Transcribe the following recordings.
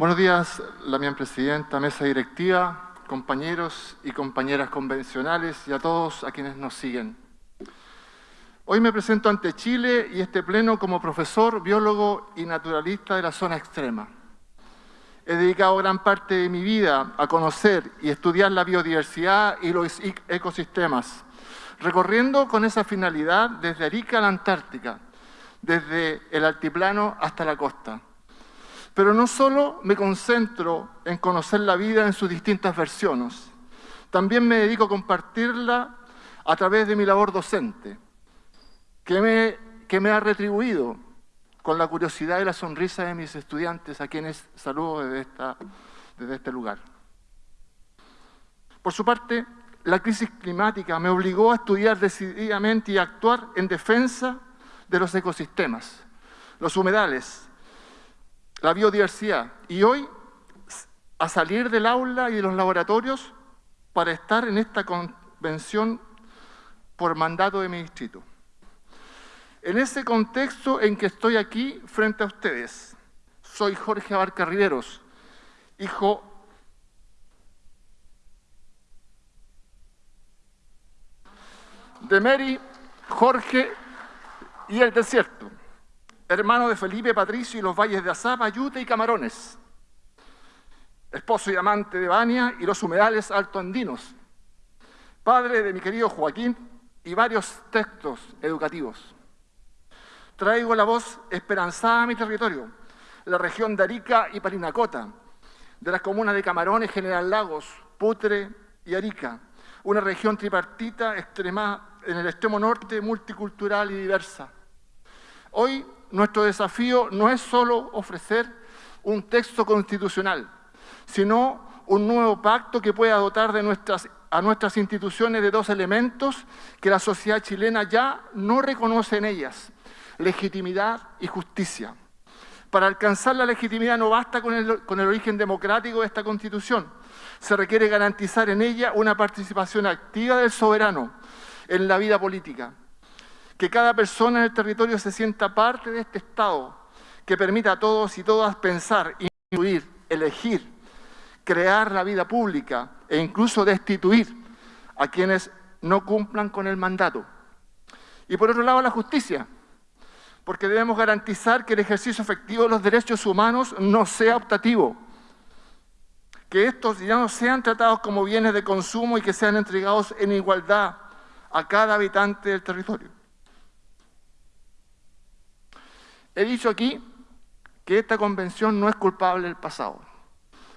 Buenos días, la mi presidenta, mesa directiva, compañeros y compañeras convencionales y a todos a quienes nos siguen. Hoy me presento ante Chile y este pleno como profesor, biólogo y naturalista de la zona extrema. He dedicado gran parte de mi vida a conocer y estudiar la biodiversidad y los ecosistemas, recorriendo con esa finalidad desde Arica a la Antártica, desde el altiplano hasta la costa pero no solo me concentro en conocer la vida en sus distintas versiones, también me dedico a compartirla a través de mi labor docente, que me, ha retribuido con la curiosidad y la sonrisa de mis estudiantes, a quienes saludo desde, desde este lugar. Por su parte, la crisis climática me obligó a estudiar decididamente y a actuar en defensa de los ecosistemas, los humedales, la biodiversidad. Y hoy, a salir del aula y de los laboratorios para estar en esta convención por mandato de mi distrito. En ese contexto en que estoy aquí frente a ustedes, soy Jorge Abarca Riveros, hijo de Mary, Jorge y el desierto hermano de Felipe Patricio y los valles de Azapa, Yute y Camarones, esposo y amante de Bania y los humedales altoandinos, padre de mi querido Joaquín y varios textos educativos. Traigo la voz esperanzada a mi territorio, la región de Arica y Parinacota, de las comunas de Camarones, General Lagos, Putre y Arica, una región tripartita extrema, en el extremo norte, multicultural y diversa. Hoy nuestro desafío no es solo ofrecer un texto constitucional, sino un nuevo pacto que pueda dotar a nuestras instituciones de dos elementos que la sociedad chilena ya no reconoce en ellas, legitimidad y justicia. Para alcanzar la legitimidad no basta con el origen democrático de esta Constitución, se requiere garantizar en ella una participación activa del soberano en la vida política, que cada persona en el territorio se sienta parte de este Estado, que permita a todos y todas pensar, influir, elegir, crear la vida pública e incluso destituir a quienes no cumplan con el mandato. Y por otro lado, la justicia, porque debemos garantizar que el ejercicio efectivo de los derechos humanos no sea optativo, que estos ya no sean tratados como bienes de consumo y que sean entregados en igualdad a cada habitante del territorio. He dicho aquí que esta convención no es culpable del pasado.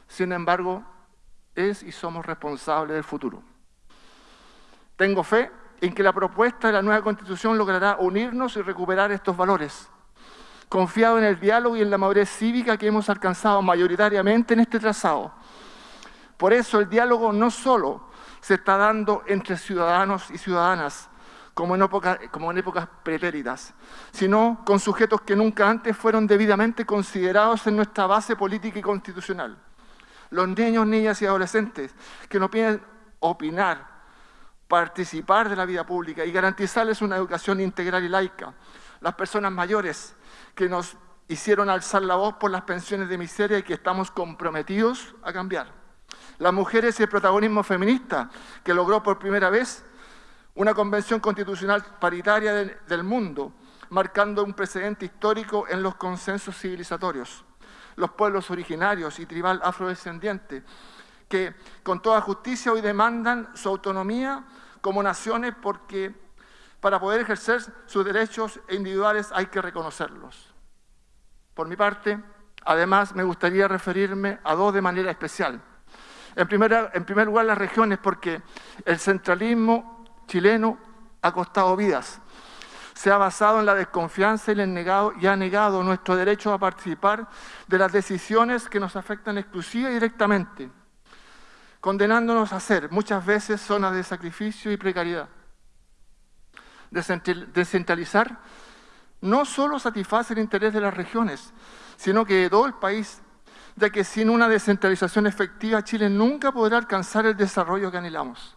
Sin embargo, es y somos responsables del futuro. Tengo fe en que la propuesta de la nueva Constitución logrará unirnos y recuperar estos valores. Confiado en el diálogo y en la madurez cívica que hemos alcanzado mayoritariamente en este trazado. Por eso el diálogo no solo se está dando entre ciudadanos y ciudadanas, como en, épocas pretéritas, sino con sujetos que nunca antes fueron debidamente considerados en nuestra base política y constitucional. Los niños, niñas y adolescentes que no piden opinar, participar de la vida pública y garantizarles una educación integral y laica. Las personas mayores que nos hicieron alzar la voz por las pensiones de miseria y que estamos comprometidos a cambiar. Las mujeres y el protagonismo feminista que logró por primera vez una convención constitucional paritaria del, mundo, marcando un precedente histórico en los consensos civilizatorios. Los pueblos originarios y tribal afrodescendiente, que con toda justicia hoy demandan su autonomía como naciones porque para poder ejercer sus derechos individuales hay que reconocerlos. Por mi parte, además, me gustaría referirme a dos de manera especial. En, en primer lugar, las regiones, porque el centralismo chileno ha costado vidas. Se ha basado en la desconfianza y, negado, y ha negado nuestro derecho a participar de las decisiones que nos afectan exclusiva y directamente, condenándonos a ser muchas veces zonas de sacrificio y precariedad. Descentralizar no solo satisface el interés de las regiones, sino que de todo el país, ya que sin una descentralización efectiva Chile nunca podrá alcanzar el desarrollo que anhelamos.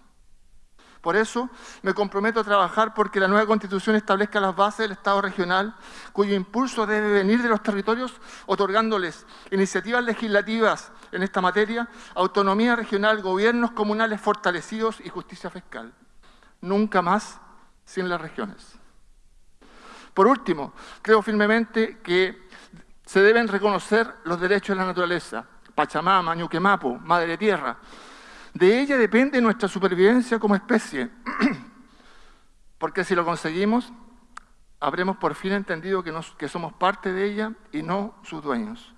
Por eso me comprometo a trabajar porque la nueva Constitución establezca las bases del Estado regional, cuyo impulso debe venir de los territorios, otorgándoles iniciativas legislativas en esta materia, autonomía regional, gobiernos comunales fortalecidos y justicia fiscal. Nunca más sin las regiones. Por último, creo firmemente que se deben reconocer los derechos de la naturaleza, Pachamama, Ñuquemapo, Madre Tierra, de ella depende nuestra supervivencia como especie, porque si lo conseguimos, habremos por fin entendido que, somos parte de ella y no sus dueños.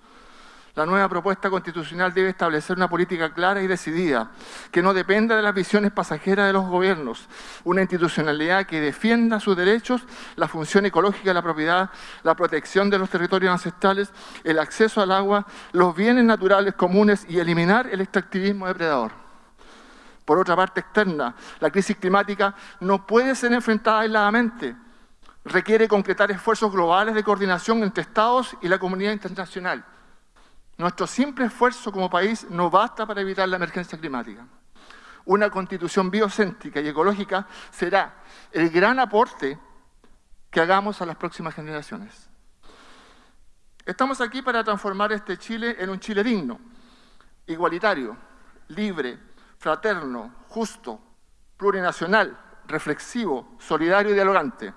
La nueva propuesta constitucional debe establecer una política clara y decidida, que no dependa de las visiones pasajeras de los gobiernos, una institucionalidad que defienda sus derechos, la función ecológica de la propiedad, la protección de los territorios ancestrales, el acceso al agua, los bienes naturales comunes y eliminar el extractivismo depredador. Por otra parte externa, la crisis climática no puede ser enfrentada aisladamente. Requiere concretar esfuerzos globales de coordinación entre Estados y la comunidad internacional. Nuestro simple esfuerzo como país no basta para evitar la emergencia climática. Una constitución biocéntrica y ecológica será el gran aporte que hagamos a las próximas generaciones. Estamos aquí para transformar este Chile en un Chile digno, igualitario, libre, fraterno, justo, plurinacional, reflexivo, solidario y dialogante,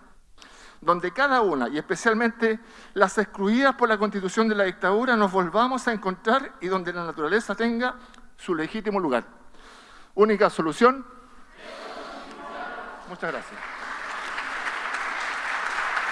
donde cada una, y especialmente las excluidas por la constitución de la dictadura, nos volvamos a encontrar y donde la naturaleza tenga su legítimo lugar. Única solución. Muchas gracias.